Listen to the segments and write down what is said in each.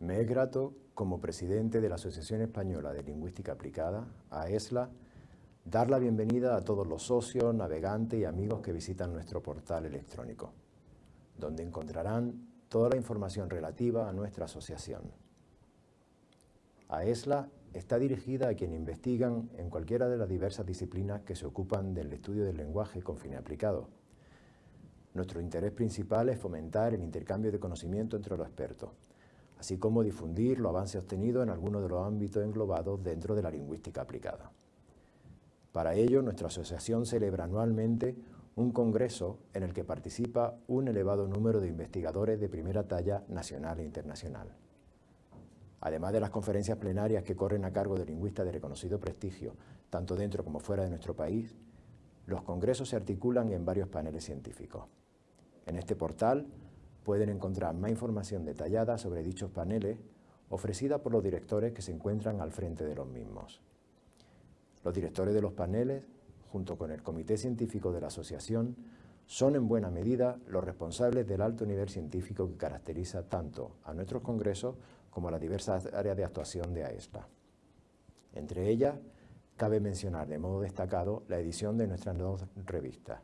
Me es grato, como presidente de la Asociación Española de Lingüística Aplicada, AESLA, dar la bienvenida a todos los socios, navegantes y amigos que visitan nuestro portal electrónico, donde encontrarán toda la información relativa a nuestra asociación. AESLA está dirigida a quienes investigan en cualquiera de las diversas disciplinas que se ocupan del estudio del lenguaje con fin aplicado. Nuestro interés principal es fomentar el intercambio de conocimiento entre los expertos, así como difundir los avances obtenidos en algunos de los ámbitos englobados dentro de la lingüística aplicada. Para ello, nuestra asociación celebra anualmente un congreso en el que participa un elevado número de investigadores de primera talla nacional e internacional. Además de las conferencias plenarias que corren a cargo de lingüistas de reconocido prestigio, tanto dentro como fuera de nuestro país, los congresos se articulan en varios paneles científicos. En este portal pueden encontrar más información detallada sobre dichos paneles ofrecida por los directores que se encuentran al frente de los mismos. Los directores de los paneles, junto con el comité científico de la asociación, son en buena medida los responsables del alto nivel científico que caracteriza tanto a nuestros congresos como a las diversas áreas de actuación de AESLA. Entre ellas, cabe mencionar de modo destacado la edición de nuestras dos revistas,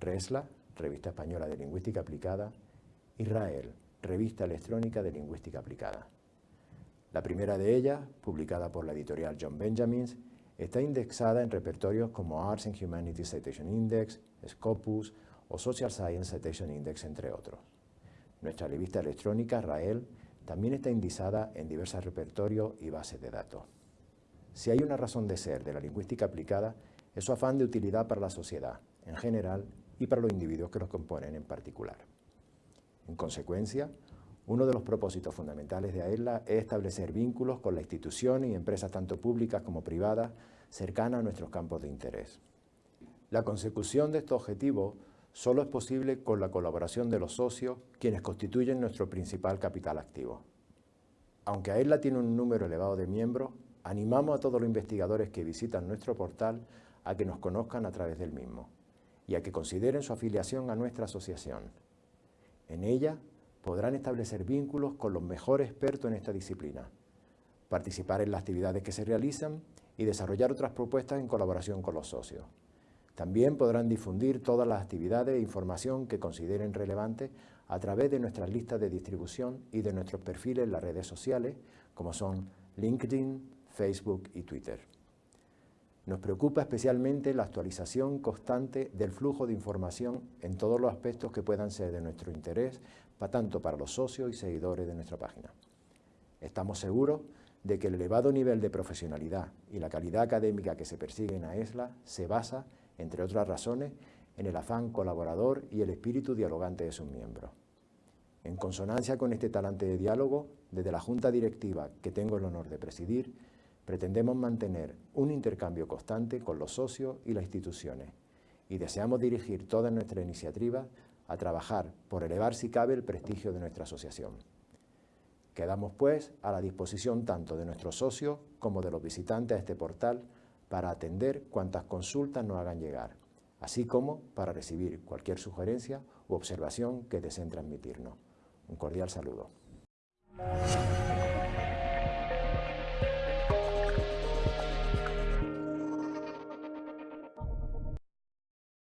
RESLA, Revista Española de Lingüística Aplicada, Israel, Revista Electrónica de Lingüística Aplicada. La primera de ellas, publicada por la editorial John Benjamins, está indexada en repertorios como Arts and Humanities Citation Index, Scopus o Social Science Citation Index, entre otros. Nuestra revista electrónica, Rael, también está indexada en diversos repertorios y bases de datos. Si hay una razón de ser de la lingüística aplicada, es su afán de utilidad para la sociedad, en general, y para los individuos que los componen en particular. En consecuencia, uno de los propósitos fundamentales de AELA es establecer vínculos con la institución y empresas tanto públicas como privadas cercanas a nuestros campos de interés. La consecución de estos objetivos solo es posible con la colaboración de los socios, quienes constituyen nuestro principal capital activo. Aunque AELA tiene un número elevado de miembros, animamos a todos los investigadores que visitan nuestro portal a que nos conozcan a través del mismo y a que consideren su afiliación a nuestra asociación. En ella podrán establecer vínculos con los mejores expertos en esta disciplina, participar en las actividades que se realizan y desarrollar otras propuestas en colaboración con los socios. También podrán difundir todas las actividades e información que consideren relevantes a través de nuestras listas de distribución y de nuestros perfiles en las redes sociales, como son LinkedIn, Facebook y Twitter. Nos preocupa especialmente la actualización constante del flujo de información en todos los aspectos que puedan ser de nuestro interés, tanto para los socios y seguidores de nuestra página. Estamos seguros de que el elevado nivel de profesionalidad y la calidad académica que se persigue en AESLA se basa, entre otras razones, en el afán colaborador y el espíritu dialogante de sus miembros. En consonancia con este talante de diálogo, desde la Junta Directiva que tengo el honor de presidir, Pretendemos mantener un intercambio constante con los socios y las instituciones y deseamos dirigir toda nuestra iniciativa a trabajar por elevar si cabe el prestigio de nuestra asociación. Quedamos pues a la disposición tanto de nuestros socios como de los visitantes a este portal para atender cuantas consultas nos hagan llegar, así como para recibir cualquier sugerencia u observación que deseen transmitirnos. Un cordial saludo.